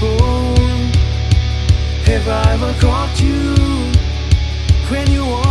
people Have I ever caught you When you are